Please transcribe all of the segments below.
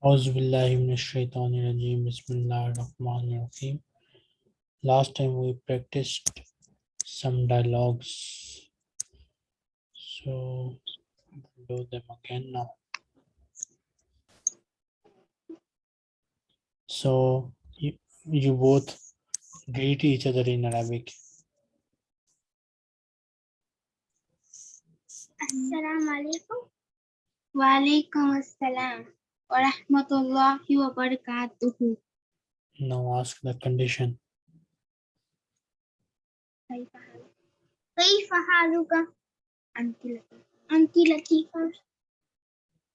Last time we practiced some dialogues. So do them again now. So you, you both greet each other in Arabic. Assalamu alaikum. Wa alaikum assalam. الله وبركاته. Now ask the condition. كيف حالك؟ أنت لطيفة أنت لطيفة.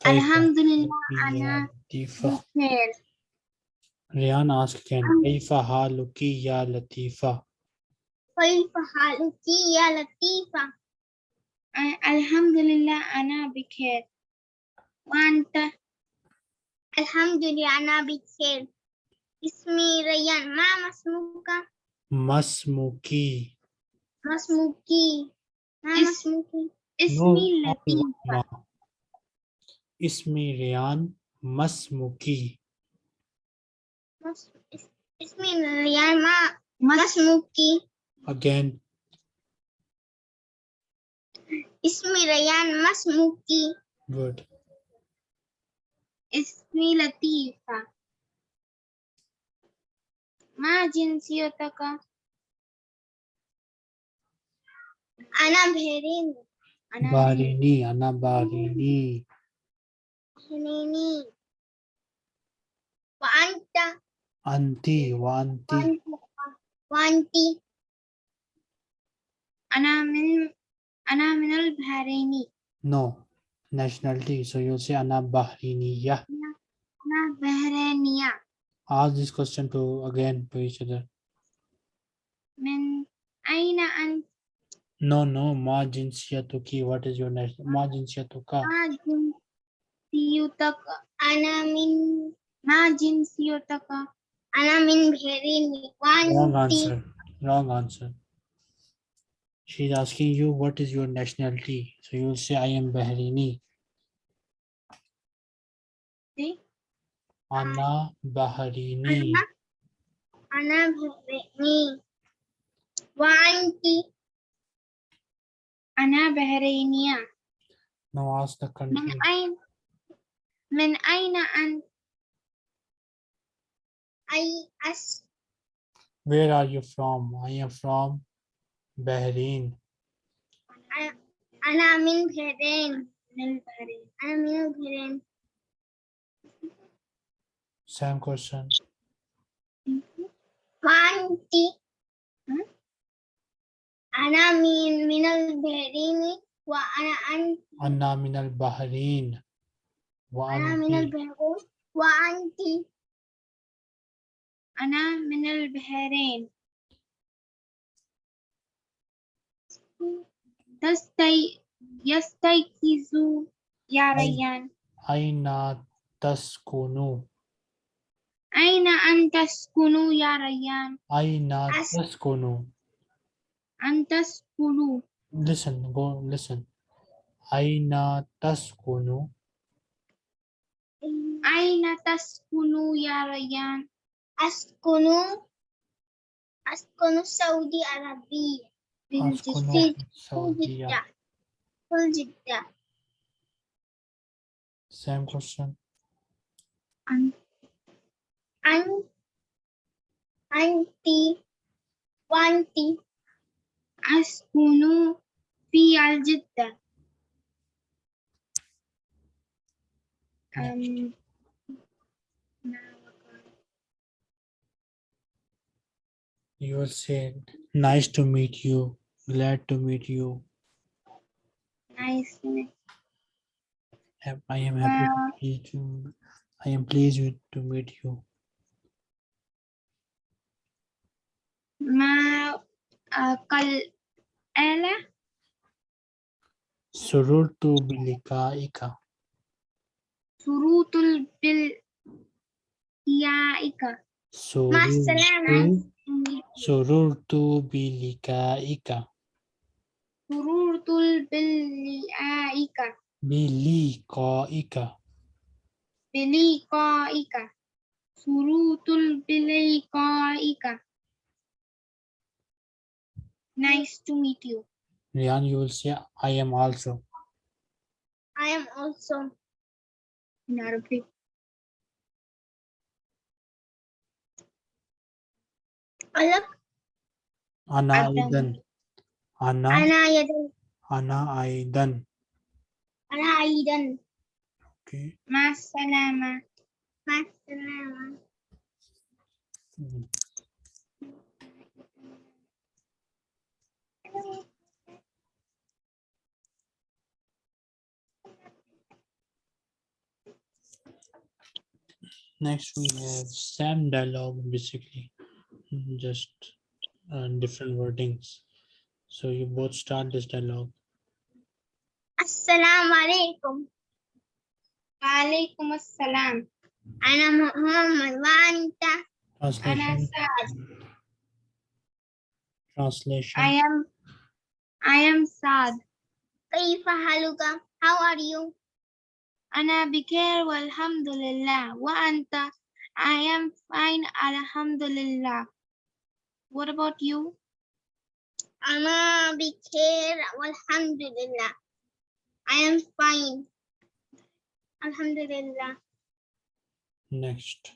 الحمد لله أنا بخير. ريان ask again. كيف حالك يا لطيفة؟ كيف حالك يا لطيفة؟ الحمد لله أنا بخير. وأنت؟ Alhamdulillah, Ana Bikhir. Ismi Rayyan. Ma Masmuka. Masmuki. Masmuki. Ma Masmuki. Ismi no, Latifa. Ismi Rayyan. Masmuki. Mas, ismi Rayyan. Ma Masmuki. Again. Ismi Rayyan Masmuki. Good. اسمي لطيفة ما جنسيتك؟ أنا بهرين أنا باريني أنا باريني بهريني وأنت أنتي وأنتي وأنت وأنت أنا من أنا من البحرين no nationality. So you'll say Ana Bahriniya. Ana Bahriniya. Ask this question to again to each other. Min Aina an No, no. Ma jinsiyatuki. What is your national? Ma jinsiyatuka. Ma jinsiyutaka. Ana min Ma jinsiyutaka. Ana min Bahriniya. Wrong answer. Wrong answer she's asking you what is your nationality so you'll say I am Bahraini أنا بحريني أنا بحريني وأنت أنا بحرينية now ask the country من أين من أين أنت؟ أي أس Where are you from? I am from Bahrain. أنا من بحرين من البحرين أنا من البحرين Same question. وأنت أنا من من البحرين وأنا أنت. أنا من البحرين. أنا من البحرين. وأنت أنا من البحرين. Yastaykizu yarayan. Aina taskunu. Aina antaskunu yarayan. Aina taskunu. Antaskunu. Listen, go listen. Aina taskunu. Aina taskunu yarayan. Askunu. Askunu Saudi Arabia. Same question. I'm, I'm the one the Ascunof Pialjitta. You will say nice to meet you. Glad to meet you. Nice. I am happy wow. to meet you. I am pleased with, to meet you. Ma uh, kal ela. Sururtu bilikaika. Surutul bil ya ika. yaika. Sururtu, Sururtu bilikaika. Sururtul biliaika. Bilikaika. Bilikaika. Surutul bilikaika. Nice to meet you. Rian, you will say, I am also. I am also. In Arabic. Alak. Ana Idan. Ana. Ana Aidan. Ana Aydan. Ana Aidan. Okay. Mas salama. Mas salama. Next, we have same dialog, basically, hmm, just uh, different wordings. So you both start this dialogue. Assalamu alaikum. وعليكم السلام. Ana Muhammad wa anta. أنا Translation. سعد. Translation. I am I am Saad. كيف حالك? How are you? أنا بخير والحمد لله. وأنت? I am fine الحمد لله. What about you? Ana bikhair, Alhamdulillah. I am fine. Alhamdulillah. Next.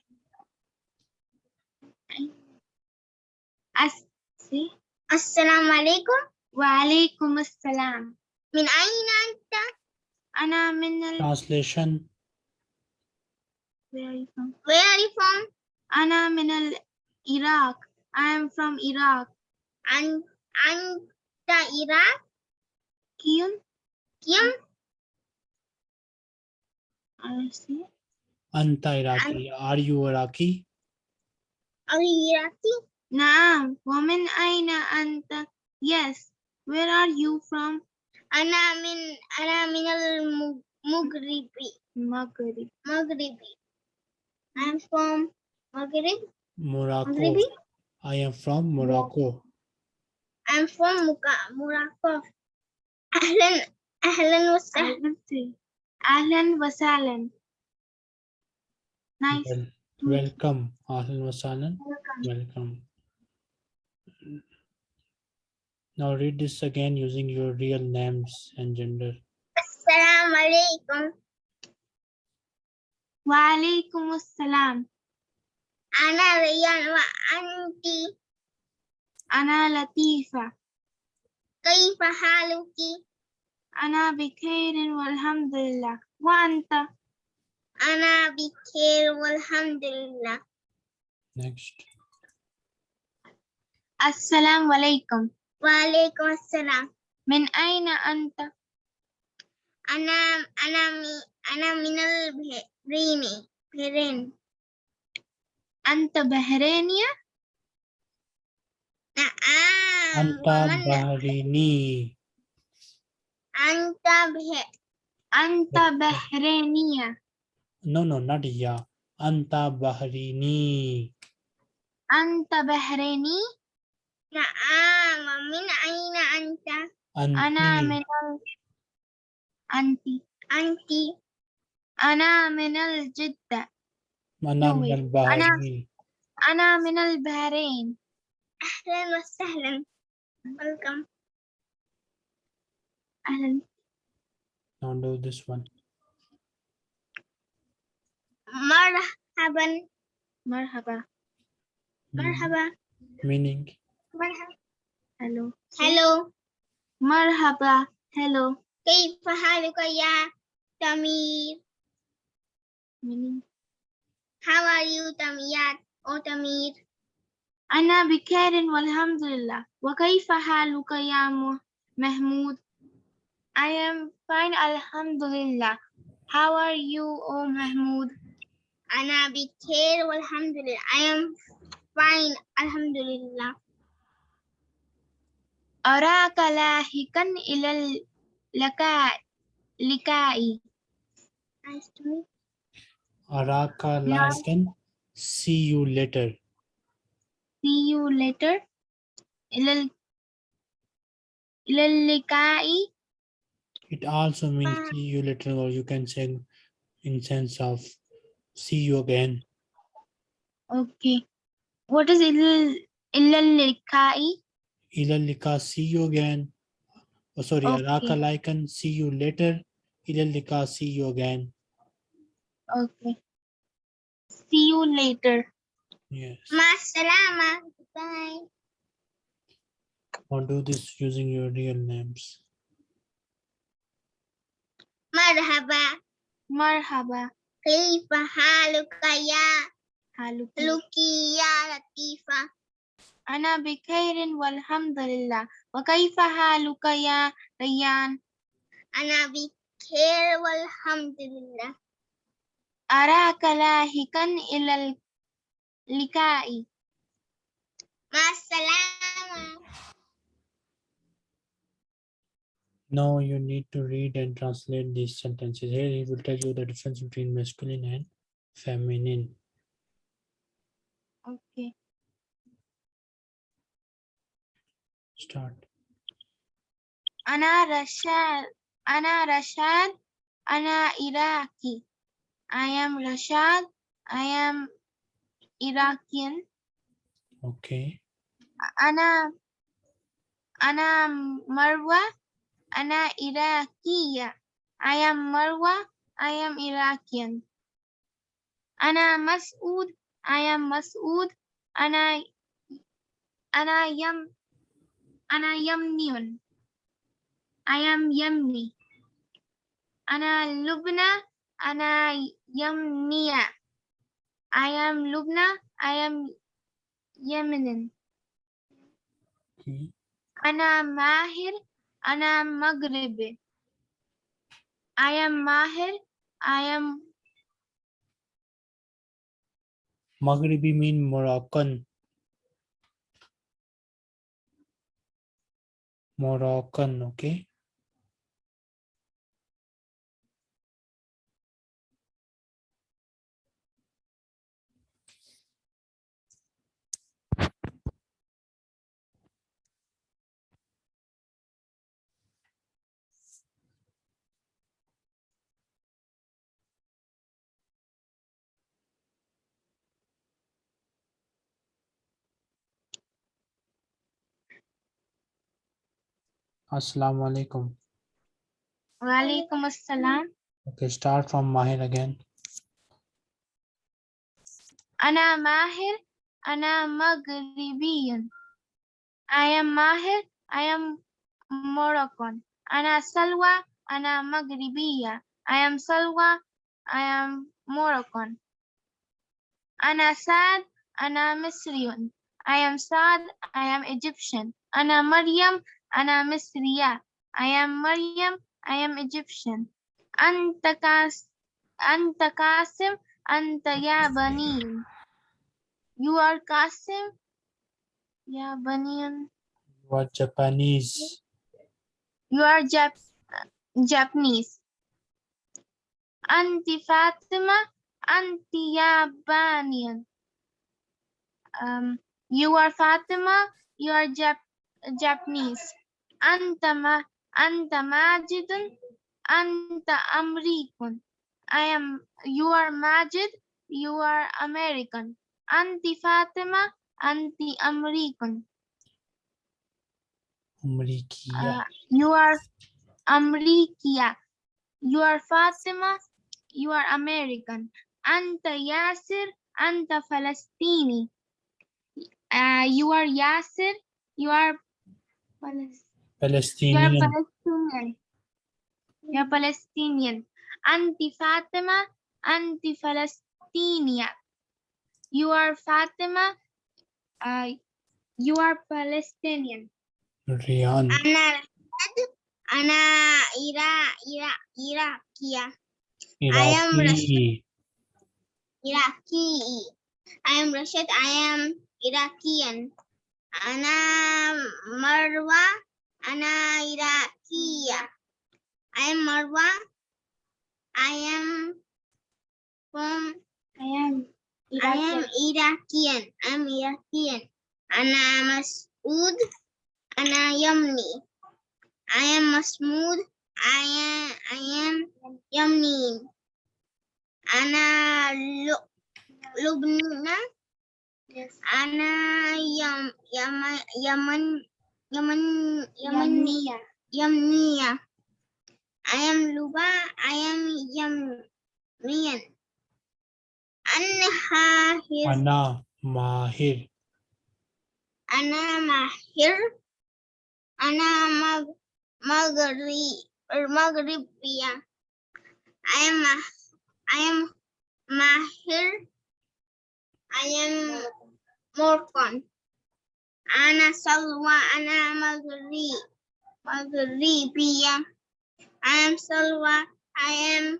As see. Assalamu alaikum. Wa alaikum assalam. Min aina anta? Ana min al Translation. Where are you from? Where are you from? Ana min al Iraq. I am from Iraq. And Anta irá. ¿Quién? ¿Quién? A ver. Anta Iraqi. Are you Iraqi? Are you Iraqi? Naam. Woman Aina Anta. Yes. Where are you from? Ana min Ana min al Mughribi. Maghrib. Maghribi. I'm from Maghrib. Morocco. Maghribi? I am from Morocco. I'm from Muka- Morocco. أهلا أهلا وسهلا. أهلا وسهلا. Nice. Well, welcome. Ahlan wa sahlan. Welcome. Now read this again using your real names and gender. السلام عليكم. وعليكم السلام. أنا ريان وأنت أنا لطيفة. كيف حالك؟ أنا بخير والحمد لله. وأنت؟ أنا بخير والحمد لله. Next. السلام عليكم. وعليكم السلام. من أين أنت؟ أنا أنا مي أنا من البحرين. بحرين. أنت بحرينية؟ Naam. Anta ya. bahrini. Anta Anta Bahrini. Ya? No, no, not ya. Anta bahrini. Anta bahrini? Naam. Min aina anta? Anti. Ana minal anti. Anti. Ana minal Jidda. Ana minal Bahrain. Ana, ana minal Bahrain. البحرين أهلا وسهلا. Welcome. أهلا Now do this one. مرحبا مرحبا Hmm. مرحبا Meaning. مرحبا. hello Hello. مرحبا hello كيف حالك يا تمير؟ meaning How are you تمير أو تمير؟ أنا بخير والحمد لله وكيف حالك يا محمود I am fine الحمد لله How are you oh محمود أنا بخير والحمد لله. I am fine الحمد لله. أراك لاحقا إلى اللقاء لقائي Nice to meet Araka No. Laskan. See you later. see you later. Ilalikai. It also means ah. see you later, or you can say in sense of see you again. Okay. What is ilalikai? Ilalika, see you again. Oh, sorry, okay. See you later. Ilalika, see you again. Okay. See you later. Yes. Masalama. Bye. Or do this using your real names. Marhaba. Marhaba. Kaifa Halukaya. ya haluki. Latifa. Ana bikhairin walhamdulillah. Wa kaifa haluka Rayyan? Ana bikhair walhamdulillah. Araka lahikan ilal likai. Masalama. Now you need to read and translate these sentences. Here he will tell you the difference between masculine and feminine. Okay. Start. Ana Rashad. Ana Rashad. Ana Iraqi. I am Rashad. I am Iraqian. Okay. Ana Ana Marwa. Ana Iraqiya. I am Marwa. I am Iraqian. Ana Masood. I am Masood. Ana Ana Yam Ana Yamniun. I am Yemni. Ana Lubna. Ana Yamniya. I am Lubna. I am Yemenin. Okay. Ana Mahir. Ana I am Mahir. I am Maghribi mean Moroccan. Moroccan, okay. Assalamu alaikum. Walaikum assalam. Okay, start from Mahir again. Ana Mahir, Ana Maghribiyan. I am Mahir, I am Moroccan. Ana Salwa, Ana Maghribiya. I am Salwa, I am Moroccan. Ana Saad, Ana Misriyun. I am Saad, I am Egyptian. Ana Maryam, أنا مصرية I am مريم I am Egyptian أنت كاس أنت قاسم أنت ياباني You are Qasim Yabanian You are Japanese. You are Jap Japanese أنت فاطمة أنت Yabanian um, You are Fatima You are Jap Japanese Anta ma anta majidun anta amrikun. I am you are Majid, you are American. Anti Fatima, anti American. Amrikia. Uh, you are Amrikia. You are Fatima, you are American. Anta Yasir, anta Falastini. Uh, you are Yasir, you are Palestinian. Palestinian. You're Palestinian. You're Palestinian. Anti Fatima, anti-Palestinian. You are Fatima. Uh, you are Palestinian. Rian. Ana, Ana Ira, Ira, Irakia. Iraqi. I am Rashid. Iraqi. I am Rashid. I am Iraqian. Ana Marwa. Anaira Kia. I am Marwa. I am from I am Iraqian. I am Iraqian. I'm Iraqian. Ana Masood. Ana Yamni. I am Masmood. I am I am Yamni. Ana Lu Yes. Ana Yam Yaman Yaman, Yamania. I am Luba. I am Yamian. Anha his. Ana Mahir. Ana Mahir. Ana Mag er, I am I am Mahir. I am Morcon. Ana salwa ana magri. biya I am salwa. I am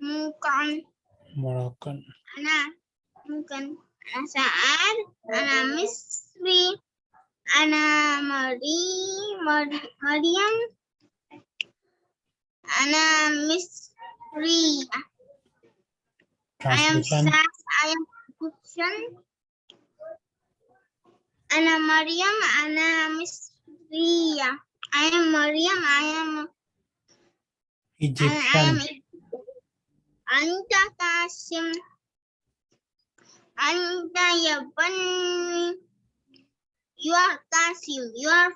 mukan. Moroccan. Ana mukan. Ana Sa'ad. Ana Misri. Ana Mari. Mariam. Ana Misri. I am Sa'ad. I am Egyptian. أنا مريم أنا مصرية I am مريم I am I am Egyptian. أنت قاسم أنت يا بني You are Qasim You are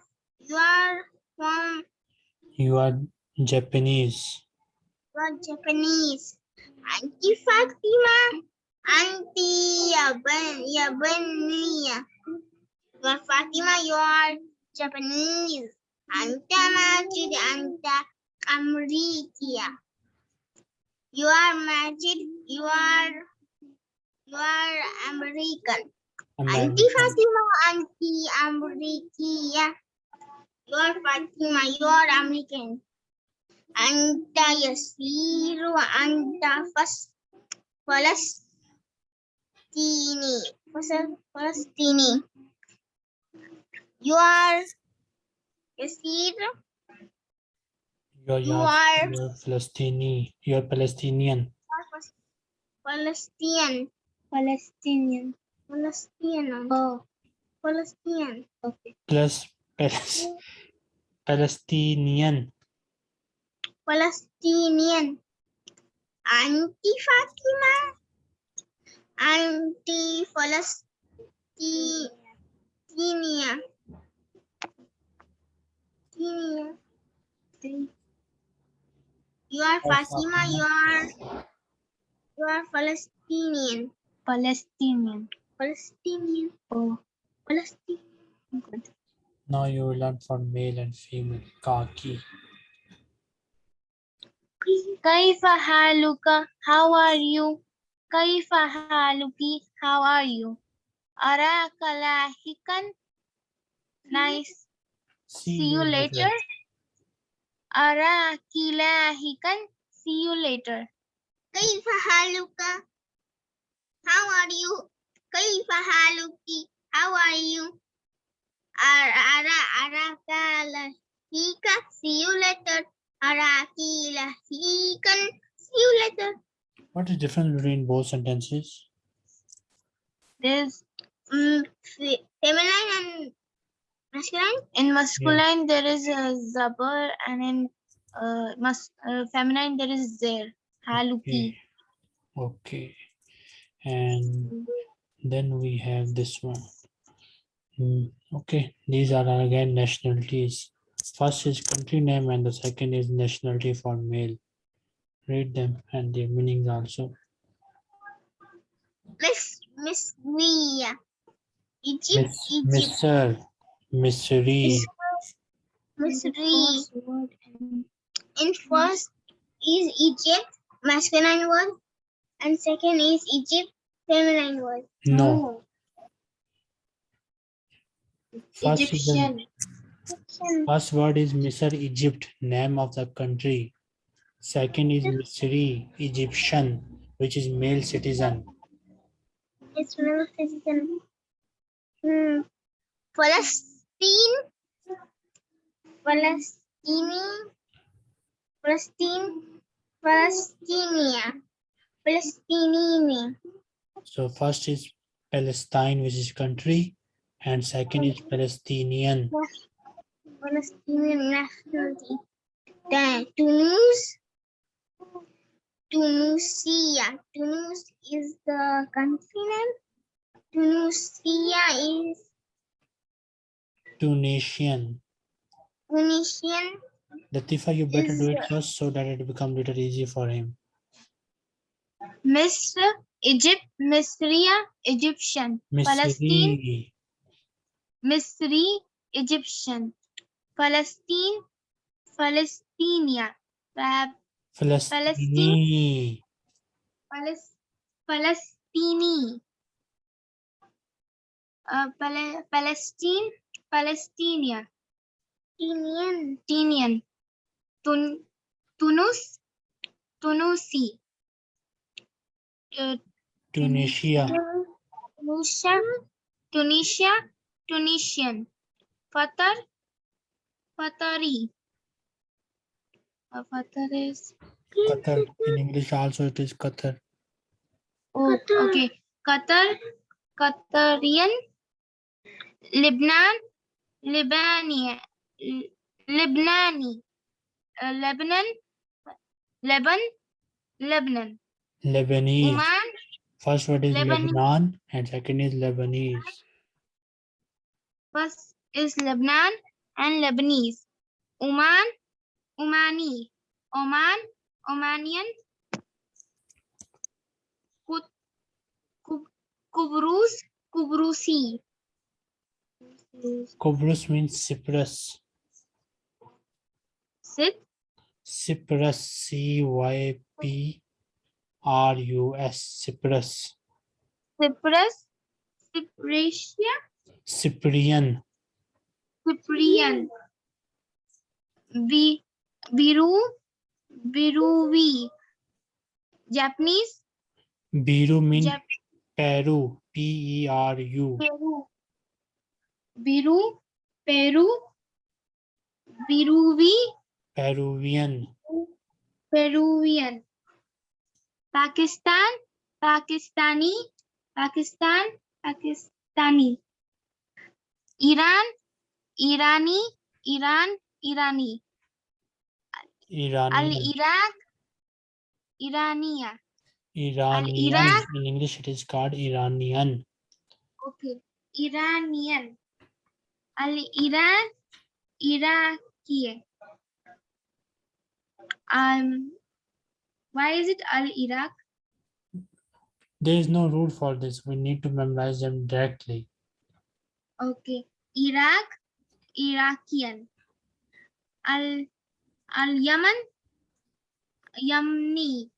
You are from You are Japanese. You are Japanese أنت فاطمة أنت يا بن يا بنية Well, Fatima, you are Japanese. Anta Majid, Anta Amritia. You are Majid, you are, you are American. Anti Fatima, Anti Amritia. You are Fatima, you are American. Anta Yasiru, Anta Fas, Palestini. Palestini. You are received. You are, you are, you are Palestinian. You are Palestinian. Palestinian. Palestinian. Palestinian. Oh. Palestinian. Okay. Plus, Palis, Palestinian. Palestinian. Anti-Fatima. Anti-Palestinian. You are Fasima. you are you are Palestinian. Palestinian. Palestinian. Oh. Palestinian. Oh, Good. Now you will learn for male and female. Kaki. Kaifa haluka? How are you? Kaifa haluki? How are you? Araka lahikan? Nice See, you later. Ara kila hikan. See you later. Kaifa haluka? How are you? Kaifa haluki? How are you? Ara ara kala hika. See you later. Ara kila hikan. See you later. What is the difference between both sentences? There's um, feminine and masculine. in masculine there is a zabar and in uh, mas uh, feminine there is there. Haluki. Okay. Okay. And then we have this one. Hmm, Okay, these are again nationalities. First is country name and the second is nationality for male. Read them and their meanings also. Miss Miss. Egypt, Miss, Egypt, Mr. Missouri, Missouri. In first is Egypt, masculine word, and second is Egypt, feminine word. no. First, Egyptian. first word is Misr, Egypt, name of the country. Second is Misri, Egyptian, which is male citizen. It's male citizen. Hmm. Palestine, Palestine, Palestine, Palestinia, Palestinian. So first is Palestine, which is country, and second is Palestinian. Palestinian nationality. Then Tunis, Tunisia. Tunus is the country name. Tunisia is Tunisian. Tunisian. Latifa, you better do it first so that it become little easy for him. Misr, Egypt, Misria, Egyptian, Palestine, Misri, Egyptian, Palestine, Palestinia, Pa- Palestine, Palestini, uh, Pale- Palestine, Palestinian. Tinian, Tun, Tunus, Tunusi, uh, Tunisia, Tunisia, Tunisia, Tunisian, Qatar, Qatari. Uh, Qatar is Qatar. In English also it is Qatar. oh, okay. Qatar, Qatarian, Lebanon, Lebanani, uh, Lebanon, Lebanon, Lebanon, Lebanese. Oman, First word is Lebanon. Lebanon and second is Lebanese. First is Lebanon and Lebanese. Oman, Omani. Oman, Omanian. Kubrus, Kubrusi. Cobrus means Cyprus. Sit? Cyprus, C-Y-P-R-U-S, Cyprus. Cyprus? Cypriotia? Cyprian. Cyprian. Be Biru? Biruvi. Japanese? Biru means Japanese. Peru, P-E-R-U. Peru. Peru Peru बिरूवी Peruvian Peruvian Pakistan Pakistani Pakistan Pakistani Iran Irani Iran Irani Al Iraq ईरानिया Iranian. In English, it is called Iranian. Okay, Iranian. Al-Iran, Iraqi. Um, why is it Al-Iraq? There is no rule for this. We need to memorize them directly. Okay. Iraq, Iraqian. Al Al Yemen, Yemeni.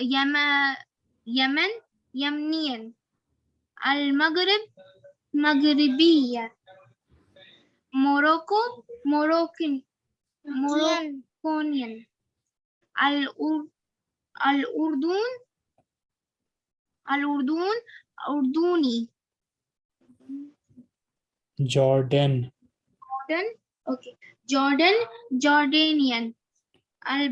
Yemen, Yemen, Yemenian. Al Maghrib, Maghribiya. Morocco, Moroccan, Moroccanian. Al Ur Al Urdun, Al Urdun, Urduni. Jordan, Jordan, okay. Jordan, Jordanian. Al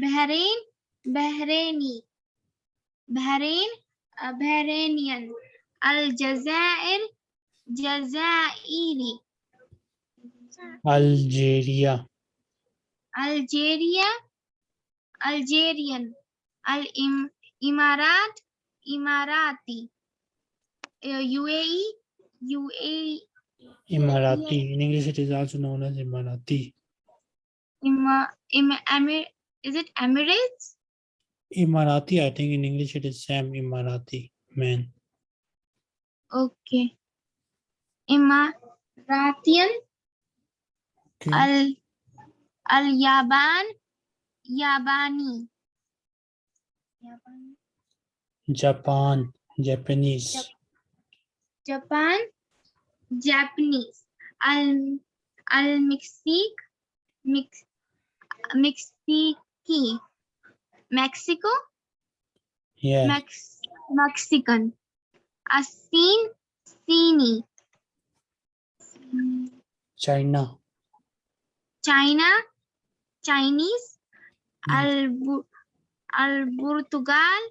Bahrain, Bahraini. Bahrain, Bahrainian. Al Jazair, Jazairi. Algeria, Algeria, Algerian. Al Im Imarat, Imarati. Uh, UAE, UAE. Emirati. In English it is also known as Emirati. Ima, Ima, is it Emirates? Emirati, I think in English it is Sam Emirati. Man. Okay. Emiratian, Okay. Al Al Yaban, Yabani. Japan, Japanese. Japan, Japanese. Al Al Mexique, Mex, Mexique. Mexico, Yeah. Mex, Mexican. Asin, Sini. China, China, Chinese, mm. al al Portugal,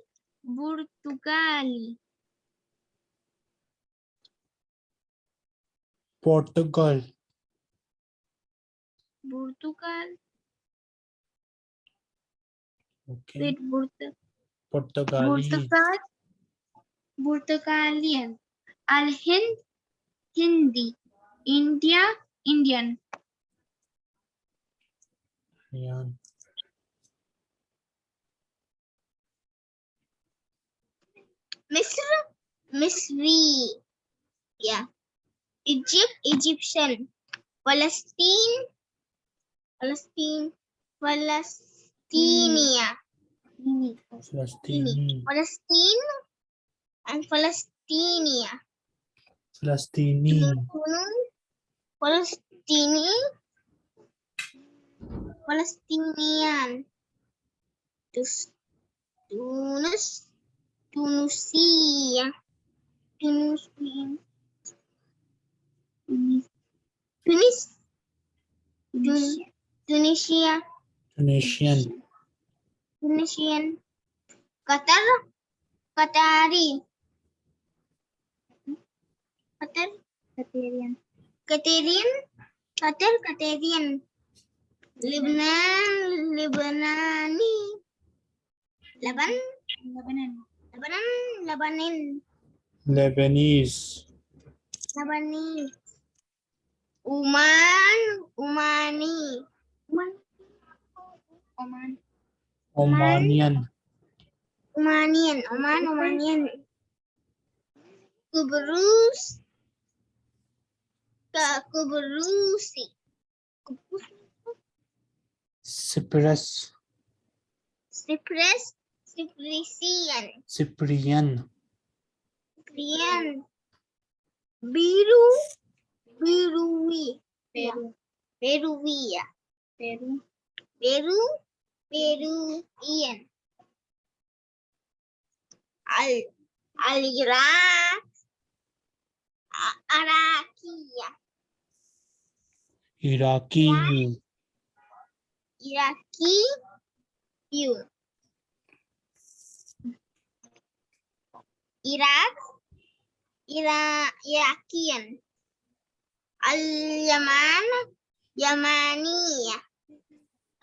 Portugali, Portugal, Portugal, Okay. with Port- Portuguese. Portugal, Portugalian, Al Hind, Hindi, India, Indian, Yeah. Misr, Misri. Yeah. Egypt, Egyptian. Palestine, Palestine, Palestinia. Hmm. Palestine. Palestine and Palestinia. Palestini. Palestini, Palestinian. Tus, Tunis, Tunisia, Tunisian, Tunis, Tunis, Tunisia, Tunisian. Tunisian, Qatar, Qatari, Qatar, Qatarian, Qatarian, Qatar, Qatarian, Lebanon, Lebanani, Lebanon, Lebanon, Lebanon, Lebanon, Lebanese. Lebanese, Oman, Omani, Oman, Oman, Omanian. Omanian, Oman, Omanian, Kubrus, Cubrusi. Cypress. Cypress. Cipriano. Cipriano. Cipriano. Viru. Viruí. Perú. Peruía. Perú. Perú. Peruían. Al. Alirá. Araquía. A- Arakia, Iraqi. Iraqi, you. Iraq, Ira, Iraqian. Al-Yaman, Yamaniya.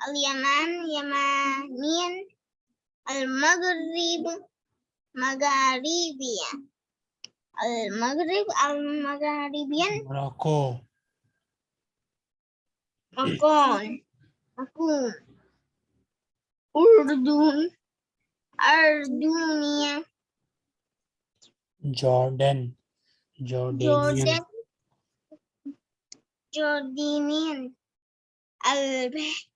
Al-Yaman, Yamanian. Al-Maghrib, Magharibiya. Al-Maghrib, Al-Magharibian. Morocco. Aku, aku Urdun, Ardunia, Jordan, Jordanian, Jordanian, Al-Bahrain,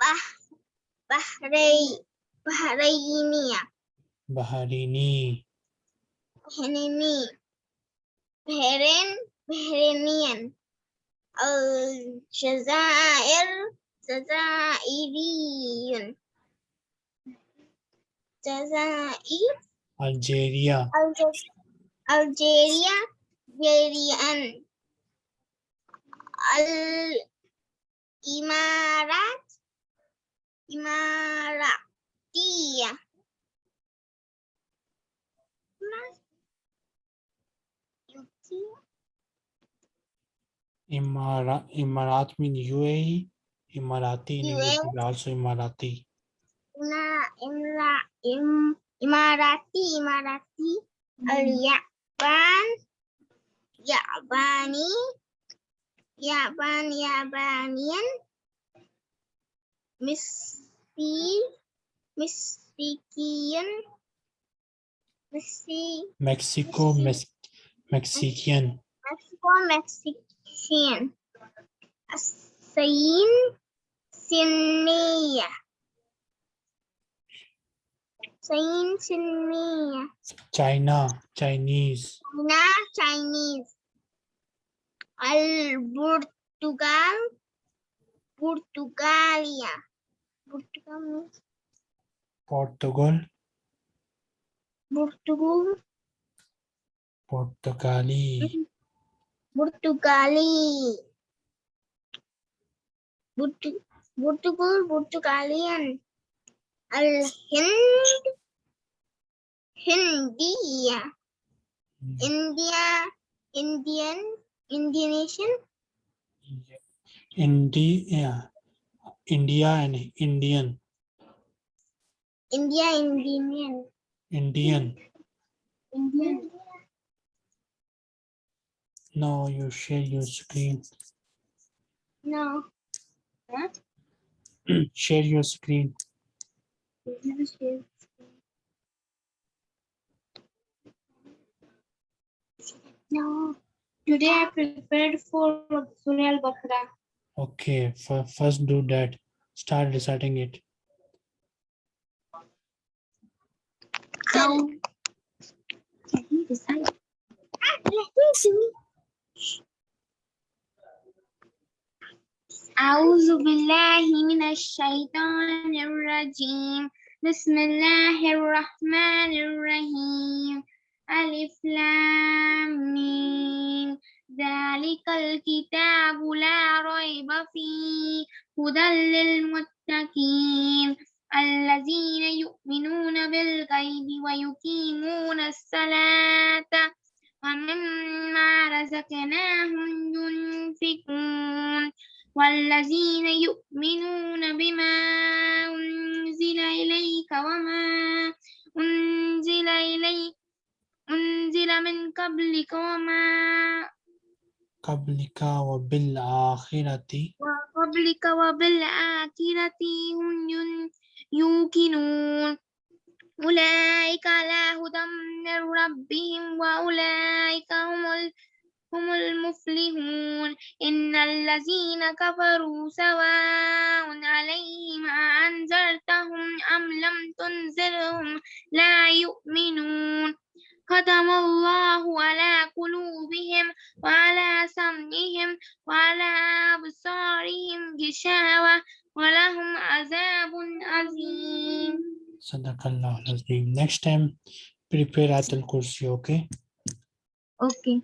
bah, Bahrain, Bahrainia, Bahrini, Bahrini. Bahrain. Bahrainian. Al Jazair. Jazairiyun. Jazair. Algeria. Alge- Algeria, Algerian, Al Imarat, Imara, Emirat mean UAE. Emirati in English also Emirati. Ina, Imra, Im, Imarati, Imarati, hmm. Al Yaban, Yabani, Yaban, Yabanian, Misri, Misrikian, Misri, Mexico, Mex Mexican. Mexico, Mexican. Sin, Sinia. Sin, Sinia. China, Chinese. China, Chinese. Al Portugal, Portugalia. Portugal Portugal, Portugal, Portugali. Portugali. Portu- Portugal, Portugalian. Al Hind, Hindia. India, Indian, Indonesian, India, India and Indian, India, Indian, Indian. Indian. No, you share your screen. No. Huh? Share your screen. No. Today I prepared for Surah Al-Baqarah. Okay, fir- first do that. Start reciting it. How? Let me decide. Let me see. أعوذ بالله من الشيطان الرجيم. بسم الله الرحمن الرحيم. ألف لام ذلك الكتاب لا ريب فيه. هدى للمتقين. الذين يؤمنون بالغيب ويقيمون الصلاة. ومما رزقناهم ينفقون والذين يؤمنون بما أنزل إليك وما أنزل إليك أنزل من قبلك وما قبلك وبالآخرة. وقبلك وبالآخرة هم يوقنون. أولئك على هدى من ربهم وأولئك هم هم المفلحون إن الذين كفروا سواء عليهم أنذرتهم أم لم تنذرهم لا يؤمنون ختم الله على قلوبهم وعلى سمعهم وعلى أبصارهم غشاوة ولهم عذاب عظيم Sadaqallah Azim. Next time, prepare Atal Kursi, okay? Okay.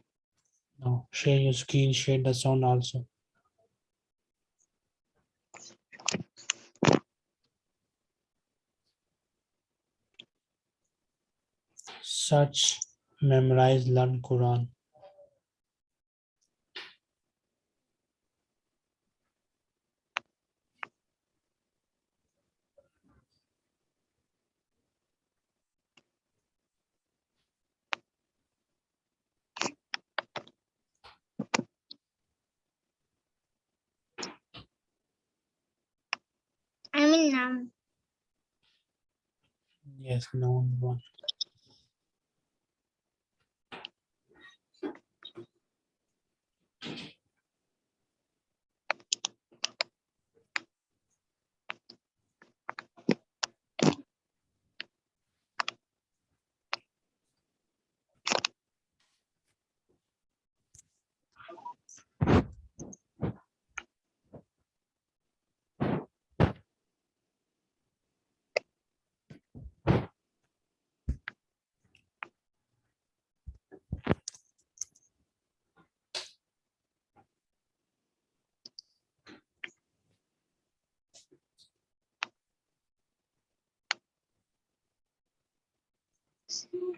Now, share your screen, share the sound also. Search, memorize, learn Quran. Yes, no one. Go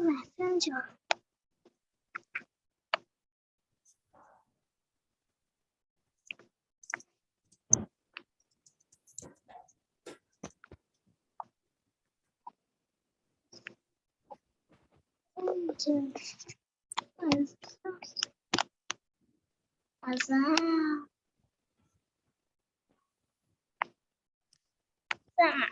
messenger. Messenger. Azam. Sama.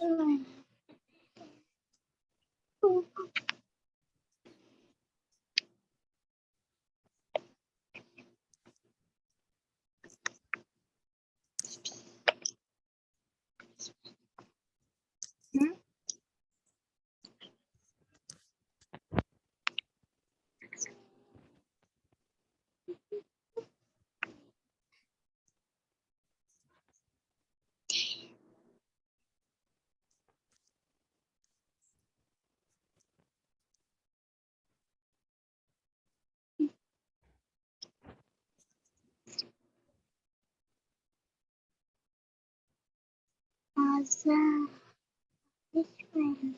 Hmm. Hmm. Asa. This one.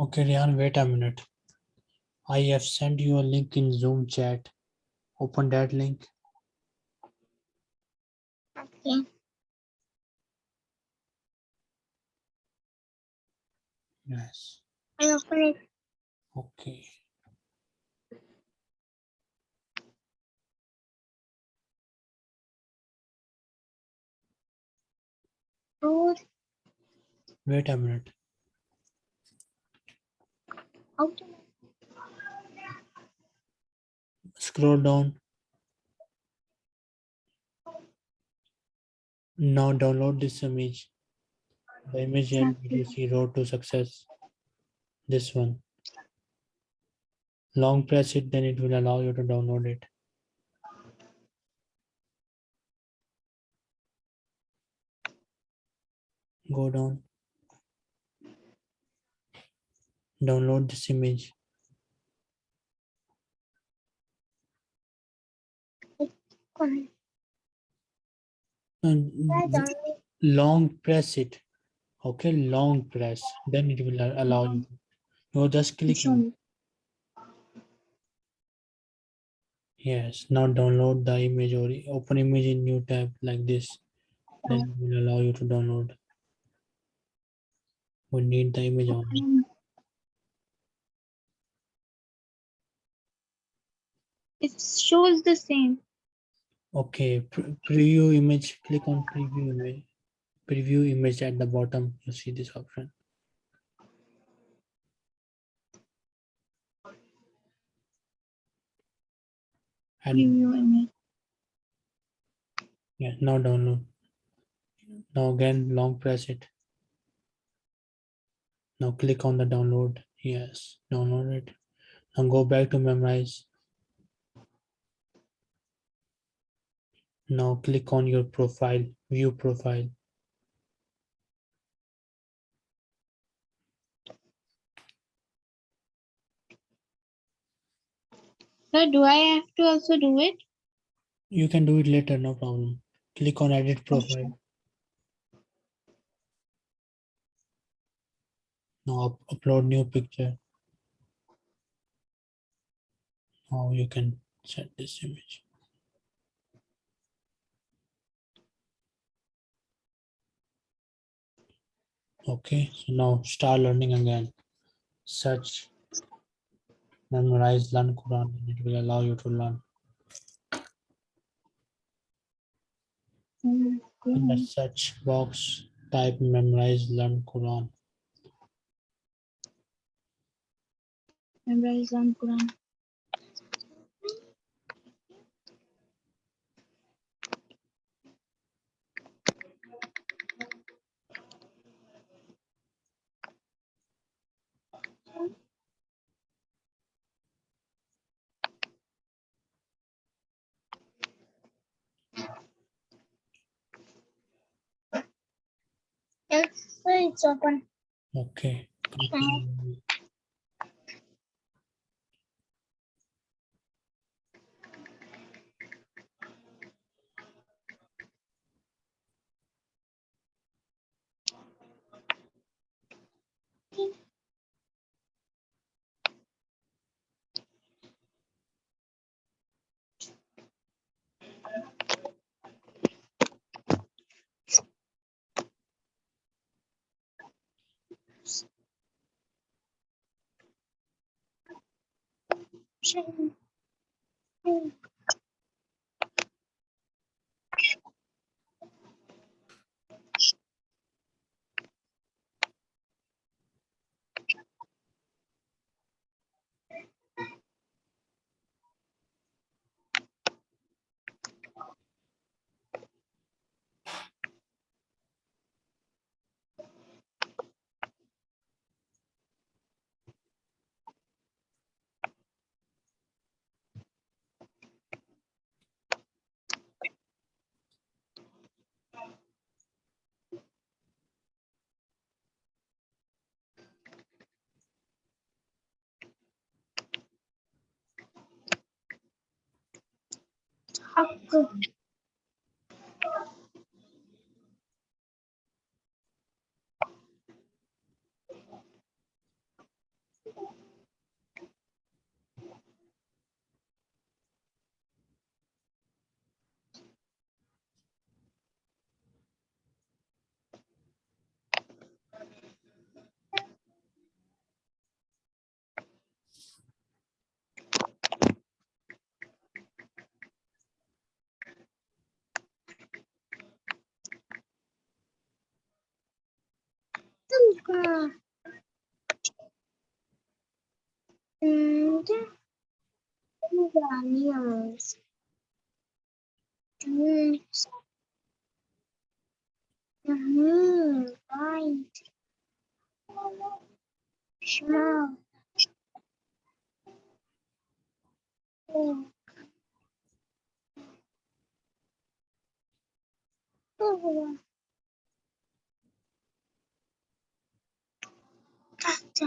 Okay, Rihan, wait a minute. I have sent you a link in Zoom chat. Open that link. Okay. Yes. I open it. Okay. Wait a minute. Scroll down. Now download this image. The image and VDC road to success. This one. Long press it, then it will allow you to download it. Go down. Download this image. And I th- don't long press it. Okay, long press. Then it will allow you. You're just clicking. Yes, now download the image or open image in new tab like this. Then it will allow you to download. We need the image only. It shows the same. Okay, pre- preview image, click on preview image. Preview image at the bottom, you see this option. And Preview image. yeah, now download. Now again, long press it. Now click on the download. Yes, download it. Now go back to memorize. Now click on your profile, view profile. So do I have to also do it? You can do it later, no problem. Click on edit profile. Now up- upload new picture. Now you can set this image. Okay, so now start learning again. Search, memorize, learn Quran, and it will allow you to learn. In the search box, type memorize, learn Quran. Memorize on Quran. Yes, so it's open. Okay. Thank you. 啊这 animals. Mm. Mhm, right. Smell. Oh. Oh. Gotcha.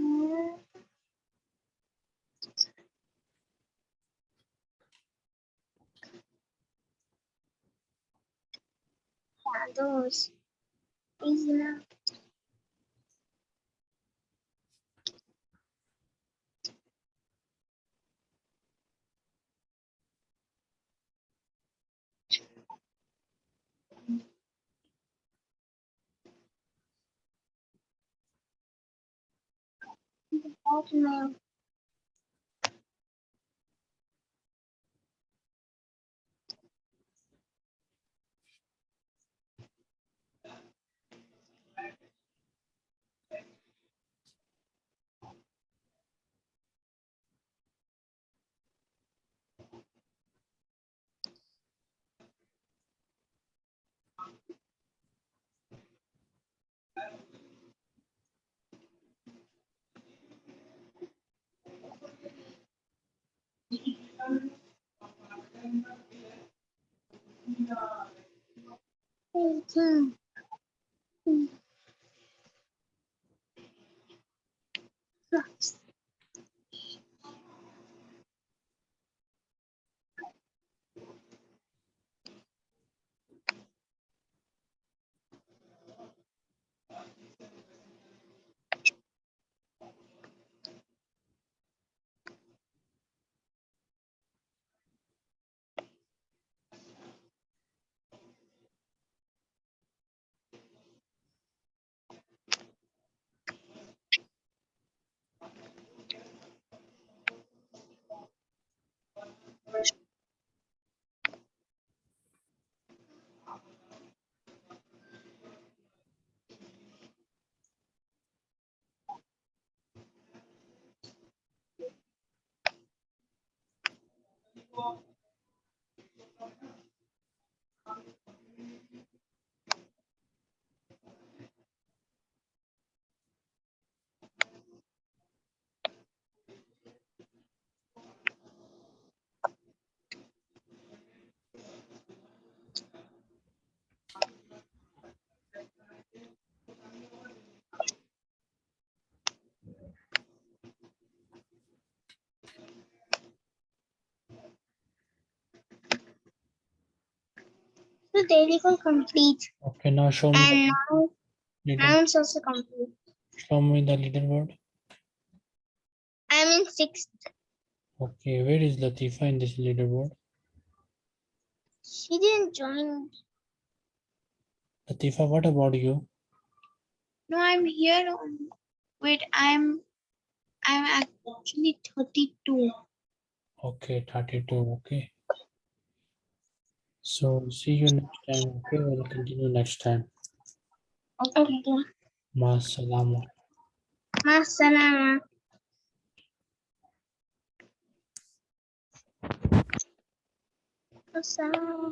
Mm. Yeah, those. Easy enough. 네, 응. The daily call complete. Okay, now show me, And now, the leader, now it's also complete. show me the leaderboard. I'm in sixth. Okay, where is Latifa in this leaderboard? She didn't join. Latifa, what about you? No, I'm here. on- Wait, I'm I'm actually 32. Okay, 32, okay. So see you next time, okay? We'll continue next time. Okay. Ma salama. Masalama. Masalama.